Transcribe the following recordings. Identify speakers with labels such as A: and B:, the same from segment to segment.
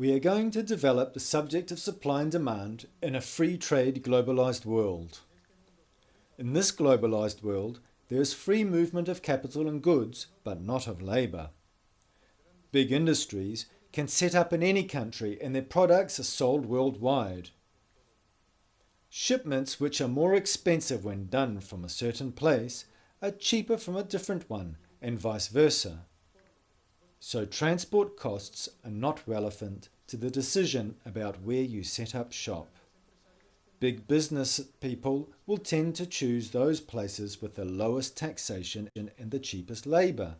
A: We are going to develop the subject of supply and demand in a free trade globalized world. In this globalized world, there is free movement of capital and goods, but not of labour. Big industries can set up in any country and their products are sold worldwide. Shipments which are more expensive when done from a certain place are cheaper from a different one and vice versa. So transport costs are not relevant to the decision about where you set up shop. Big business people will tend to choose those places with the lowest taxation and the cheapest labour.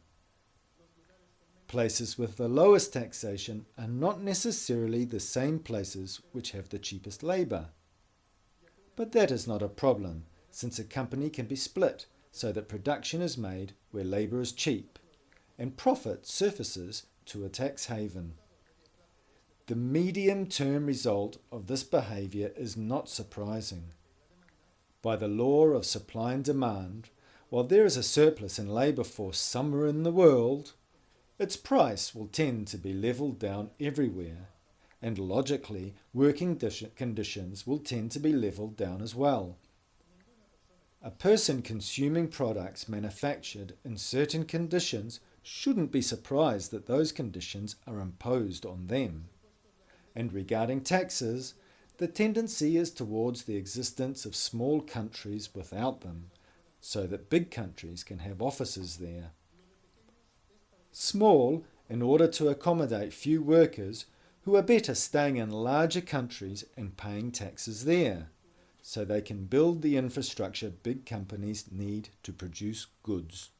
A: Places with the lowest taxation are not necessarily the same places which have the cheapest labour. But that is not a problem, since a company can be split so that production is made where labour is cheap, and profit surfaces to a tax haven. The medium-term result of this behaviour is not surprising. By the law of supply and demand, while there is a surplus in labour force somewhere in the world, its price will tend to be levelled down everywhere, and logically working conditions will tend to be levelled down as well. A person consuming products manufactured in certain conditions shouldn't be surprised that those conditions are imposed on them. And regarding taxes, the tendency is towards the existence of small countries without them, so that big countries can have offices there. Small, in order to accommodate few workers, who are better staying in larger countries and paying taxes there so they can build the infrastructure big companies need to produce goods.